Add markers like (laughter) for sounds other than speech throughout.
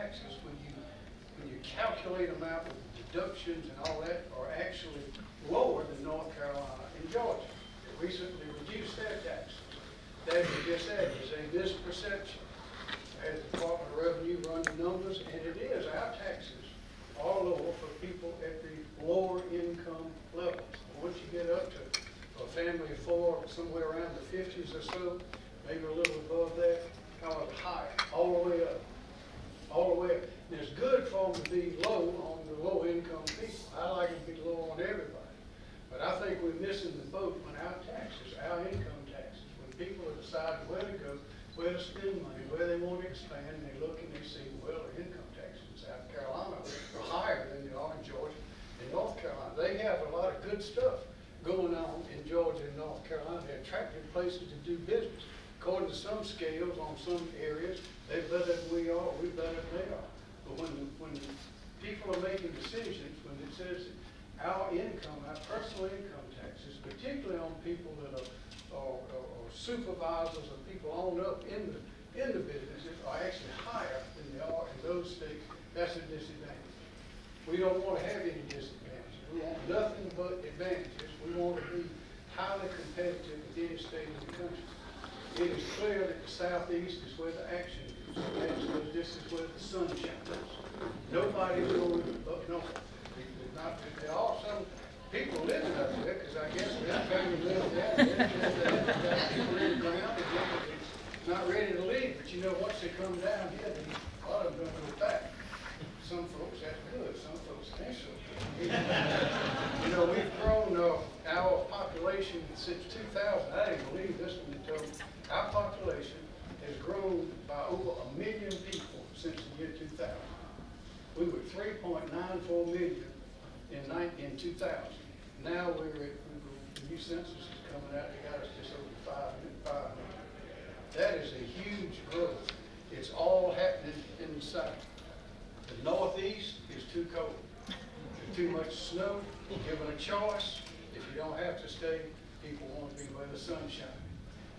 taxes, when you, when you calculate them out with deductions and all that, are actually lower than North Carolina and Georgia. They recently reduced their taxes. That is just that, is a misperception. As the Department of Revenue run the numbers, and it is, our taxes are lower for people at the lower income levels. Once you get up to a family of four, somewhere around the fifties or so, maybe a little above that, however high, all the way up all the way. up. And it's good to be low on the low income people. I like them to be low on everybody. But I think we're missing the boat on our taxes, our income taxes. When people are deciding where to go, where to spend money, where they want to expand, and they look and they see, well, their income taxes in South Carolina are higher than they are in Georgia and North Carolina. They have a lot of good stuff going on in Georgia and North Carolina. They're attractive places to do business. According to some scales, on some areas, they're better than we are, we're better than they are. But when, when people are making decisions, when it says our income, our personal income taxes, particularly on people that are, are are supervisors or people on up in the, in the businesses, are actually higher than they are in those states, that's a disadvantage. We don't want to have any disadvantages. We want nothing but advantages. We want to be highly competitive with any state in the country. It is clear that the southeast is where the action That this is where the sun shines. Nobody's going up north. There's Not, there are some people living up there, because I guess their family lives there. People in the ground, and not ready to leave, but you know, once they come down here, a lot of them don't go back. Some folks, that's good, some folks ain't so. You know, we've grown, uh, our population since two thousand, I didn't believe this they told. Our population has grown by over a million people since the year two thousand. We were three point nine four million in in two thousand. Now we're at, the new census is coming out, they got us just over five, five million. That is a huge growth. It's all happening in the south. The northeast is too cold. There's too much snow. Given a choice, if you don't have to stay, people want to be where the sun's shining.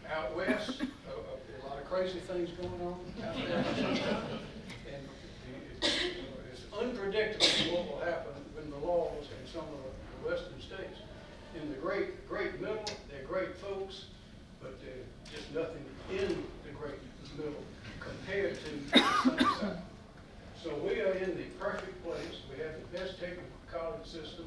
Out west, uh, uh, a lot of crazy things going on out there. And it's (laughs) unpredictable what will happen when the laws in some of the western states. In the great, great middle, they're great folks, but they're just nothing in the great middle compared to the side. So we are in the perfect place. We have the best technical college system,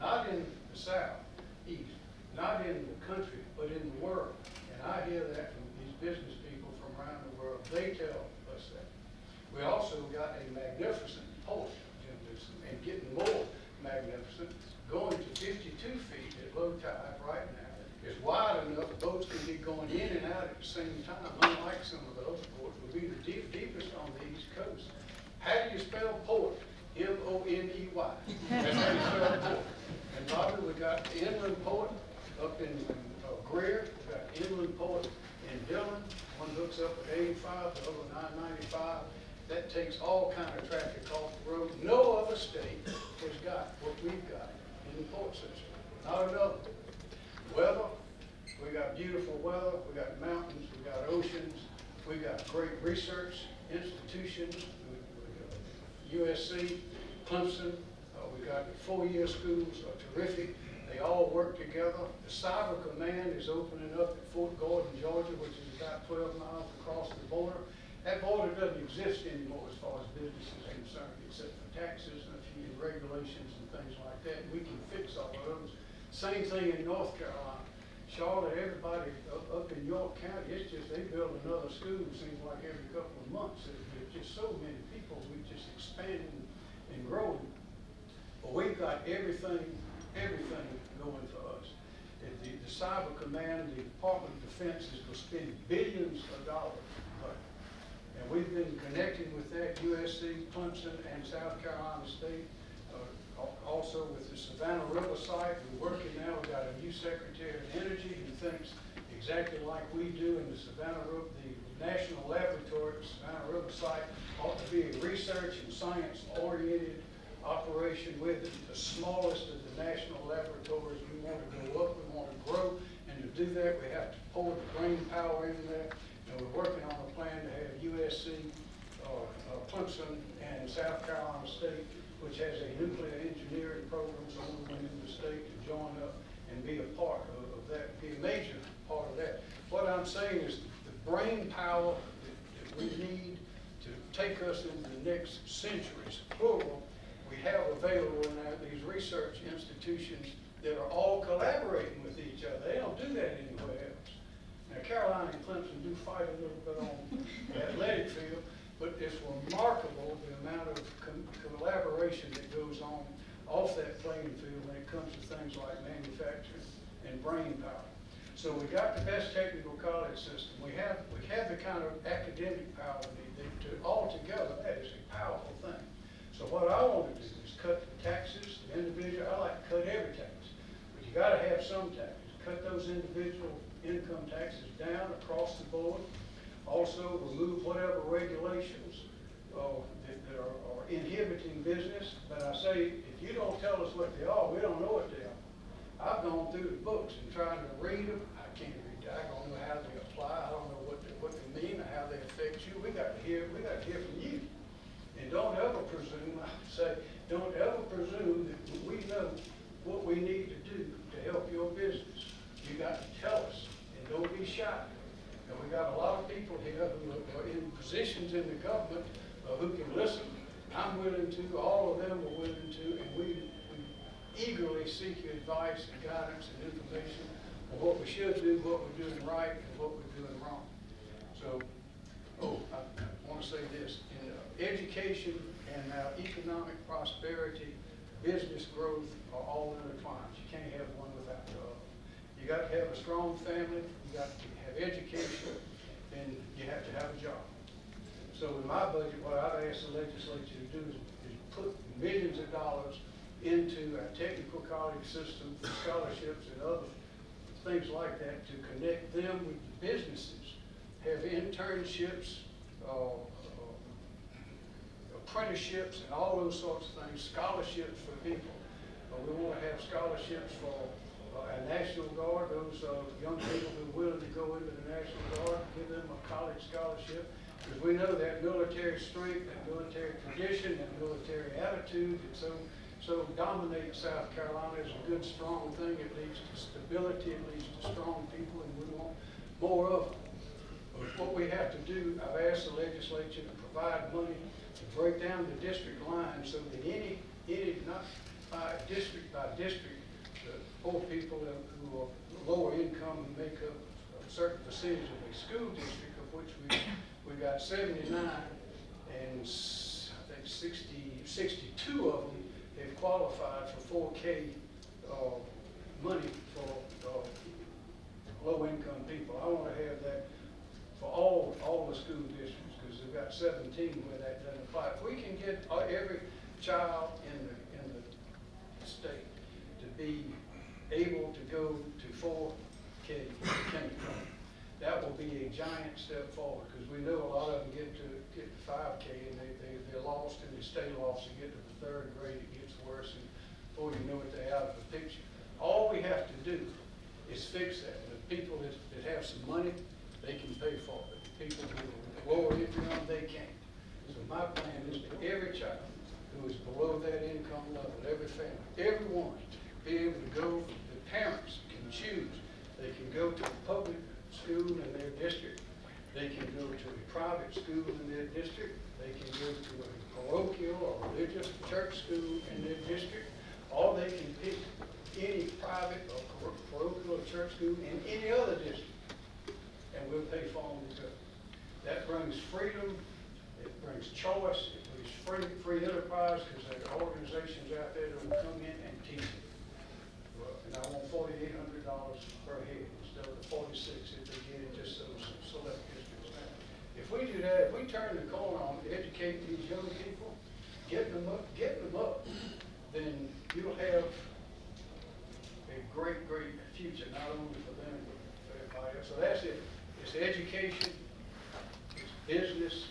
not in the south, east, not in the country, but in the world. And I hear that from these business around the world. They tell us that. We also got a magnificent port, Jim Newsome, and getting more magnificent, going to fifty-two feet at low tide right now. It's wide enough, boats can be going in and out at the same time, unlike some of the other ports, will be the deep, deepest on the east coast. How do you spell port? M-O-N-E-Y. That's how you spell port. And Bobby, we got inland port up in uh, Greer, we got inland port in Dillon, up at eighty-five, the other nine ninety-five. That takes all kind of traffic off the road. No other state has got what we've got in the port system, not another. Weather, we got beautiful weather, we got mountains, we got oceans, we got great research institutions, USC, Clemson, uh, we got four-year schools are terrific, they all work together. The Cyber Command is opening up at Fort Gordon, Georgia, which is about twelve miles across the border. That border doesn't exist anymore as far as business is concerned, except for taxes and a few regulations and things like that. We can fix all of those. Same thing in North Carolina. Charlotte, everybody up, up in York County, it's just, they build another school, seems like every couple of months. There's just so many people, we just expanding and growing. But we've got everything, everything going for us. The, the Cyber Command, the Department of Defense is gonna spend billions of dollars. And we've been connecting with that, USC, Clemson, and South Carolina State. Uh, Also with the Savannah River site, we're working now, we've got a new Secretary of Energy who thinks exactly like we do in the Savannah River, the National Laboratory, at the Savannah River site ought to be a research and science-oriented operation with it, the smallest of the national laboratories. We want to go up, we want to grow, and to do that, we have to pour the brain power in there. And we're working on a plan to have USC, uh, uh, Clemson, and South Carolina State, which has a nuclear engineering program, so we went into the state to join up and be a part of, of that, be a major part of that. What I'm saying is the brain power that, that we need to take us into the next centuries, plural, we have available our, these research institutions that are all collaborating with each other. They don't do that anywhere else. Now Carolina and Clemson do fight a little bit on the athletic field, but it's remarkable the amount of collaboration that goes on off that playing field when it comes to things like manufacturing and brain power. So we got the best technical college system. We have, we have the kind of academic power that, that to, altogether, that is a powerful thing. So what I want to do is cut the taxes, the individual, I like to cut every tax, but you gotta have some taxes. Cut those individual income taxes down across the board. Also, remove whatever regulations, uh, that, that are, are inhibiting business. But I say, if you don't tell us what they are, we don't know what they are. I've gone through the books and tried to read them. I can't read, I don't know how they apply, I don't know what they, what they mean or how they affect you. We got to hear, we got to hear from you. And don't ever presume, (laughs) I say, don't ever presume that we know what we need to do to help your business. You got to tell us, and don't be shy. And we got a lot of people here who are in positions in the government uh, who can listen. I'm willing to, all of them are willing to, and we we eagerly seek your advice and guidance and information on what we should do, what we're doing right, and what we're doing wrong. So, oh, I want to say this, in uh, education and our economic prosperity, business growth are all intertwined. You can't have one without the other. You got to have a strong family, you got to have education, and you have to have a job. So in my budget, what I've asked the legislature to do is, is put millions of dollars into our technical college system, for scholarships and other things like that to connect them with the businesses. Have internships, uh, uh, apprenticeships and all those sorts of things, scholarships for people. Uh, we want to have scholarships for uh, our National Guard, those uh, young people who are willing to go into the National Guard, give them a college scholarship. Because we know that military strength, that military tradition, that military attitude and so, so dominate South Carolina is a good, strong thing. It leads to stability. It leads to strong people, and we want more of them. What we have to do, I've asked the legislature to provide money to break down the district line so that any, any not by district by district, the poor people who are lower income and make up a certain percentage of a school district, of which we we got 79 qualified for four K, uh, money for, uh, low-income people. I wanna have that for all, all the school districts, because they've got seventeen where that doesn't apply. If we can get uh, every child in the, in the state to be able to go to four K kindergarten, that will be a giant step forward, because we know a lot of them get to, get to five K and they, they, they're lost and they stay lost, and get to the third grade, it gets worse, and before you know it, they're out of the picture. All we have to do is fix that. The people that, that have some money, they can pay for it. The People who are lower income, they can't. So my plan is that every child who is below that income level, every family, everyone, be able to go, the parents can choose. They can go to the public school in their district. They can go to a private school in their district. They can go to a parochial or religious church school in their district. Or they can pick any private or parochial church school in any other district and we'll pay for them to go. That brings freedom, it brings choice, it brings free, free enterprise, because there are organizations out there that will come in and teach it. And I want forty-eight hundred dollars per head forty-six if they get it just those select districts now. If we do that, if we turn the corner on educating these young people, getting them up, getting them up, then you'll have a great, great future, not only for them, but for everybody else. So that's it. It's education, it's business,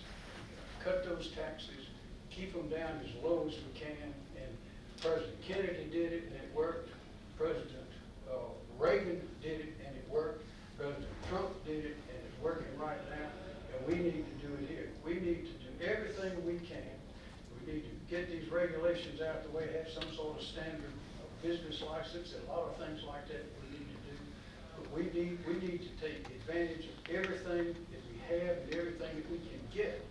cut those taxes, keep them down as low as we can. And President Kennedy did it, and it worked. President uh, Reagan did it, because Trump did it and it's working right now, and we need to do it here. We need to do everything we can. We need to get these regulations out the way, have some sort of standard of business license, and a lot of things like that we need to do. But we need, we need to take advantage of everything that we have and everything that we can get